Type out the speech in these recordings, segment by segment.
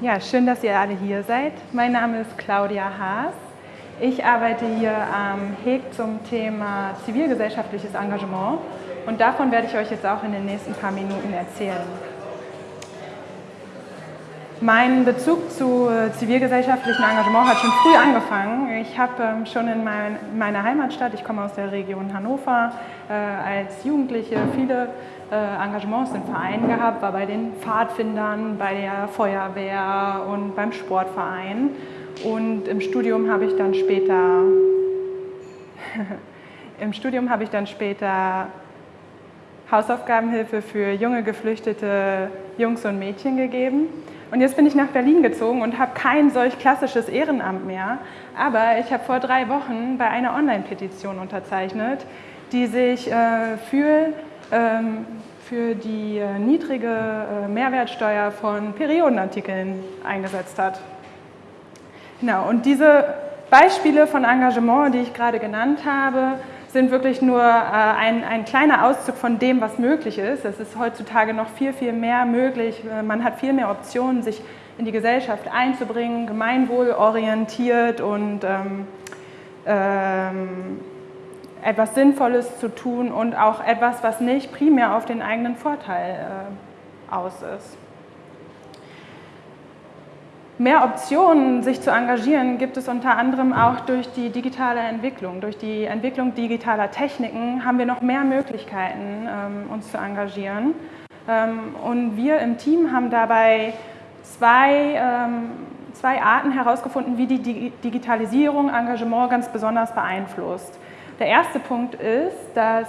Ja, schön, dass ihr alle hier seid. Mein Name ist Claudia Haas. Ich arbeite hier am HEG zum Thema zivilgesellschaftliches Engagement und davon werde ich euch jetzt auch in den nächsten paar Minuten erzählen. Mein Bezug zu äh, zivilgesellschaftlichem Engagement hat schon früh angefangen. Ich habe ähm, schon in meiner Heimatstadt, ich komme aus der Region Hannover, äh, als Jugendliche viele äh, Engagements in Vereinen gehabt, war bei den Pfadfindern, bei der Feuerwehr und beim Sportverein. Und im Studium habe ich dann später im Studium habe ich dann später Hausaufgabenhilfe für junge geflüchtete Jungs und Mädchen gegeben. Und jetzt bin ich nach Berlin gezogen und habe kein solch klassisches Ehrenamt mehr. Aber ich habe vor drei Wochen bei einer Online-Petition unterzeichnet, die sich äh, für, ähm, für die äh, niedrige äh, Mehrwertsteuer von Periodenartikeln eingesetzt hat. Genau, und diese Beispiele von Engagement, die ich gerade genannt habe, sind wirklich nur äh, ein, ein kleiner Auszug von dem, was möglich ist. Es ist heutzutage noch viel, viel mehr möglich. Äh, man hat viel mehr Optionen, sich in die Gesellschaft einzubringen, gemeinwohlorientiert und ähm, ähm, etwas Sinnvolles zu tun und auch etwas, was nicht primär auf den eigenen Vorteil äh, aus ist. Mehr Optionen, sich zu engagieren, gibt es unter anderem auch durch die digitale Entwicklung. Durch die Entwicklung digitaler Techniken haben wir noch mehr Möglichkeiten, ähm, uns zu engagieren. Ähm, und wir im Team haben dabei zwei, ähm, zwei Arten herausgefunden, wie die Digitalisierung Engagement ganz besonders beeinflusst. Der erste Punkt ist, dass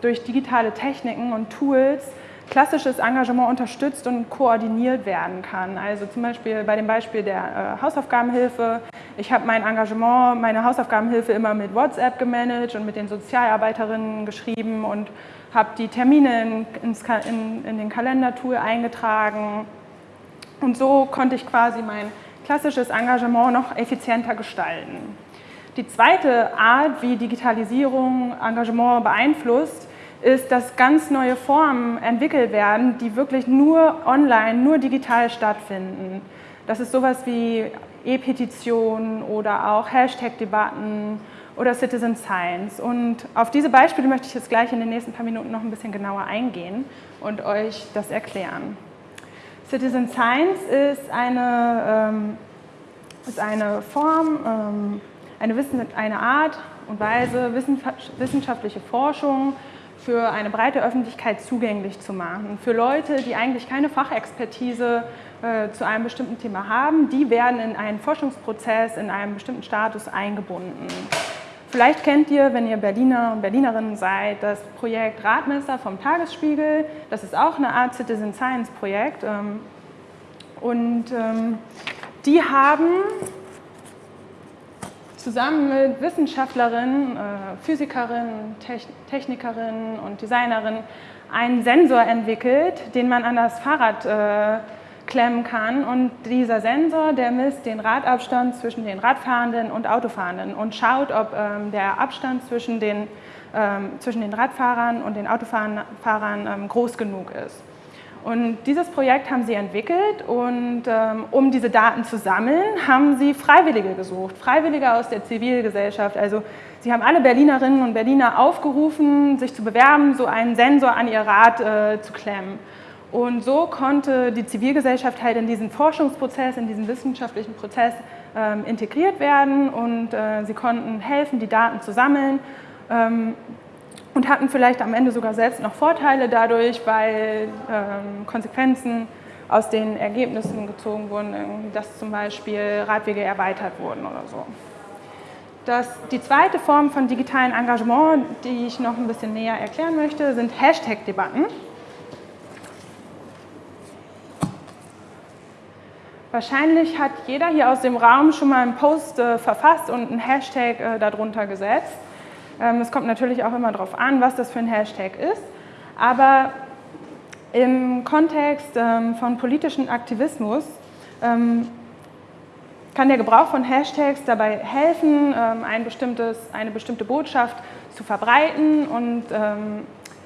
durch digitale Techniken und Tools klassisches Engagement unterstützt und koordiniert werden kann. Also zum Beispiel bei dem Beispiel der äh, Hausaufgabenhilfe. Ich habe mein Engagement, meine Hausaufgabenhilfe immer mit WhatsApp gemanagt und mit den Sozialarbeiterinnen geschrieben und habe die Termine in, in, in den Kalendertool eingetragen. Und so konnte ich quasi mein klassisches Engagement noch effizienter gestalten. Die zweite Art, wie Digitalisierung Engagement beeinflusst, ist, dass ganz neue Formen entwickelt werden, die wirklich nur online, nur digital stattfinden. Das ist sowas wie E-Petitionen oder auch Hashtag-Debatten oder Citizen Science. Und auf diese Beispiele möchte ich jetzt gleich in den nächsten paar Minuten noch ein bisschen genauer eingehen und euch das erklären. Citizen Science ist eine, ähm, ist eine Form, ähm, eine, Wissen, eine Art und Weise wissenschaftliche Forschung für eine breite Öffentlichkeit zugänglich zu machen. Für Leute, die eigentlich keine Fachexpertise äh, zu einem bestimmten Thema haben, die werden in einen Forschungsprozess, in einem bestimmten Status eingebunden. Vielleicht kennt ihr, wenn ihr Berliner und Berlinerinnen seid, das Projekt Radmesser vom Tagesspiegel. Das ist auch eine Art Citizen Science Projekt. Ähm, und ähm, die haben zusammen mit Wissenschaftlerinnen, äh, Physikerinnen, Technikerinnen und Designerinnen einen Sensor entwickelt, den man an das Fahrrad äh, klemmen kann. Und dieser Sensor, der misst den Radabstand zwischen den Radfahrenden und Autofahrenden und schaut, ob ähm, der Abstand zwischen den, ähm, zwischen den Radfahrern und den Autofahrern ähm, groß genug ist. Und dieses Projekt haben sie entwickelt und ähm, um diese Daten zu sammeln, haben sie Freiwillige gesucht, Freiwillige aus der Zivilgesellschaft. Also sie haben alle Berlinerinnen und Berliner aufgerufen, sich zu bewerben, so einen Sensor an ihr Rad äh, zu klemmen. Und so konnte die Zivilgesellschaft halt in diesen Forschungsprozess, in diesen wissenschaftlichen Prozess ähm, integriert werden und äh, sie konnten helfen, die Daten zu sammeln. Und hatten vielleicht am Ende sogar selbst noch Vorteile dadurch, weil ähm, Konsequenzen aus den Ergebnissen gezogen wurden, dass zum Beispiel Radwege erweitert wurden oder so. Das, die zweite Form von digitalen Engagement, die ich noch ein bisschen näher erklären möchte, sind Hashtag-Debatten. Wahrscheinlich hat jeder hier aus dem Raum schon mal einen Post äh, verfasst und einen Hashtag äh, darunter gesetzt. Ähm, es kommt natürlich auch immer darauf an, was das für ein Hashtag ist. Aber im Kontext ähm, von politischem Aktivismus ähm, kann der Gebrauch von Hashtags dabei helfen, ein eine bestimmte Botschaft zu verbreiten und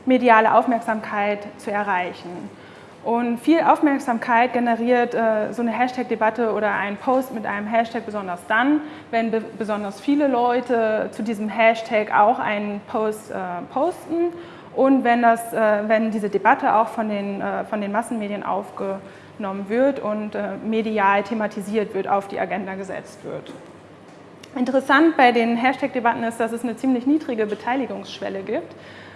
mediale Aufmerksamkeit zu erreichen. Und viel Aufmerksamkeit generiert äh, so eine Hashtag-Debatte oder ein Post mit einem Hashtag besonders dann, wenn be besonders viele Leute zu diesem Hashtag auch einen Post äh, posten und wenn, das, äh, wenn diese Debatte auch von den, äh, von den Massenmedien aufgenommen wird und äh, medial thematisiert wird, auf die Agenda gesetzt wird. Interessant bei den Hashtag-Debatten ist, dass es eine ziemlich niedrige Beteiligungsschwelle gibt.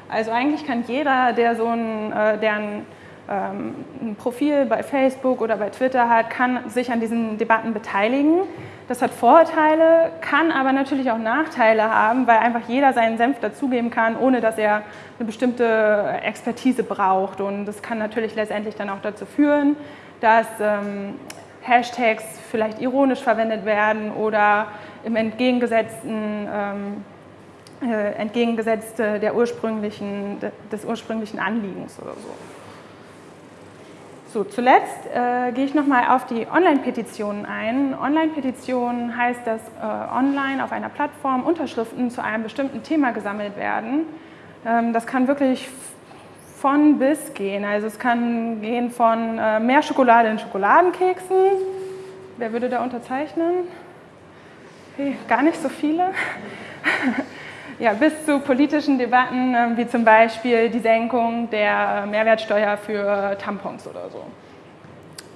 Also eigentlich kann jeder, der so ein, äh, der ein ein Profil bei Facebook oder bei Twitter hat, kann sich an diesen Debatten beteiligen. Das hat Vorteile, kann aber natürlich auch Nachteile haben, weil einfach jeder seinen Senf dazugeben kann, ohne dass er eine bestimmte Expertise braucht. Und das kann natürlich letztendlich dann auch dazu führen, dass ähm, Hashtags vielleicht ironisch verwendet werden oder im entgegengesetzten ähm, äh, entgegengesetzt der ursprünglichen, des ursprünglichen Anliegens oder so. So, zuletzt äh, gehe ich nochmal auf die Online-Petitionen ein. Online-Petitionen heißt, dass äh, online auf einer Plattform Unterschriften zu einem bestimmten Thema gesammelt werden. Ähm, das kann wirklich von bis gehen. Also es kann gehen von äh, mehr Schokolade in Schokoladenkeksen. Wer würde da unterzeichnen? Okay, gar nicht so viele. ja, bis zu politischen Debatten, ähm, wie zum Beispiel die Senkung der Mehrwertsteuer für Tampons oder so.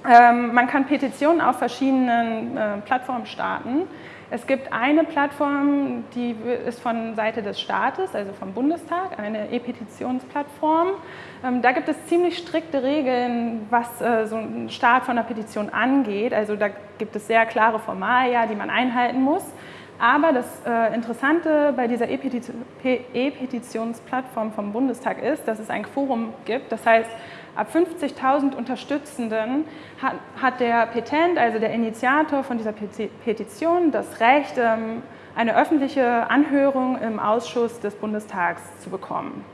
Ähm, man kann Petitionen auf verschiedenen äh, Plattformen starten. Es gibt eine Plattform, die ist von Seite des Staates, also vom Bundestag, eine E-Petitionsplattform. Ähm, da gibt es ziemlich strikte Regeln, was äh, so ein Start von einer Petition angeht. Also da gibt es sehr klare Formalia, die man einhalten muss. Aber das äh, Interessante bei dieser E-Petitionsplattform vom Bundestag ist, dass es ein Forum gibt. Das heißt, ab 50.000 Unterstützenden hat, hat, der Petent, also der Initiator von dieser Petition, das Recht, ähm, eine öffentliche Anhörung im Ausschuss des Bundestags zu bekommen.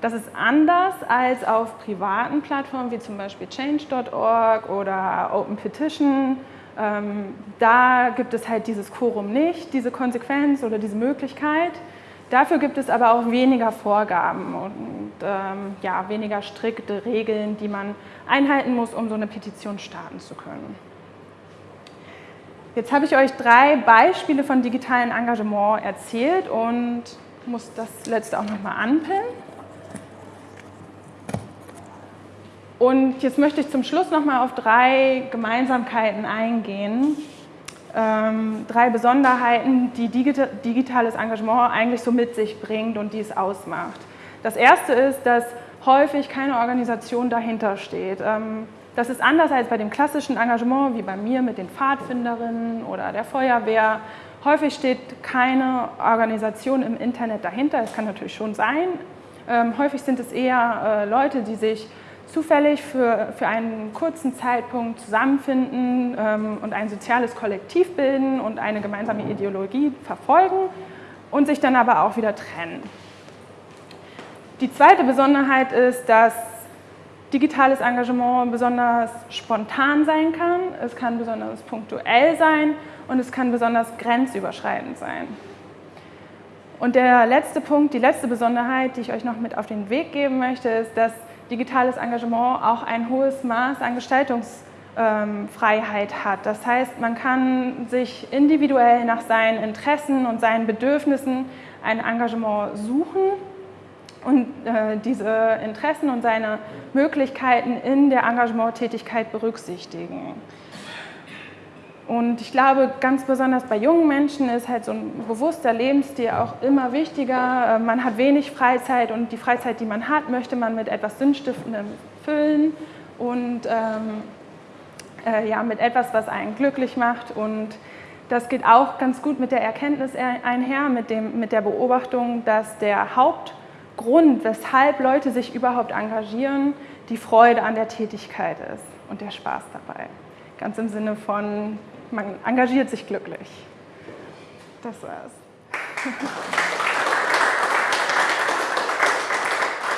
Das ist anders als auf privaten Plattformen wie zum Beispiel Change.org oder Open Petition ähm, da gibt es halt dieses Quorum nicht, diese Konsequenz oder diese Möglichkeit. Dafür gibt es aber auch weniger Vorgaben und ähm, ja, weniger strikte Regeln, die man einhalten muss, um so eine Petition starten zu können. Jetzt habe ich euch drei Beispiele von digitalen Engagement erzählt und muss das letzte auch nochmal anpinnen. Und jetzt möchte ich zum Schluss noch mal auf drei Gemeinsamkeiten eingehen. Ähm, drei Besonderheiten, die digitales Engagement eigentlich so mit sich bringt und die es ausmacht. Das erste ist, dass häufig keine Organisation dahinter steht. Ähm, das ist anders als bei dem klassischen Engagement, wie bei mir mit den Pfadfinderinnen oder der Feuerwehr. Häufig steht keine Organisation im Internet dahinter. Es kann natürlich schon sein. Ähm, häufig sind es eher äh, Leute, die sich zufällig für, für einen kurzen Zeitpunkt zusammenfinden ähm, und ein soziales Kollektiv bilden und eine gemeinsame Ideologie verfolgen und sich dann aber auch wieder trennen. Die zweite Besonderheit ist, dass digitales Engagement besonders spontan sein kann, es kann besonders punktuell sein und es kann besonders grenzüberschreitend sein. Und der letzte Punkt, die letzte Besonderheit, die ich euch noch mit auf den Weg geben möchte, ist, dass digitales Engagement auch ein hohes Maß an Gestaltungsfreiheit hat. Das heißt, man kann sich individuell nach seinen Interessen und seinen Bedürfnissen ein Engagement suchen und äh, diese Interessen und seine Möglichkeiten in der Engagementtätigkeit berücksichtigen. Und ich glaube, ganz besonders bei jungen Menschen ist halt so ein bewusster Lebensstil auch immer wichtiger. Äh, man hat wenig Freizeit und die Freizeit, die man hat, möchte man mit etwas Sinnstiftendem füllen und ähm, äh, ja, mit etwas, was einen glücklich macht. Und das geht auch ganz gut mit der Erkenntnis einher, mit, dem, mit der Beobachtung, dass der Hauptgrund, weshalb Leute sich überhaupt engagieren, die Freude an der Tätigkeit ist und der Spaß dabei. Ganz im Sinne von man engagiert sich glücklich. Das war's.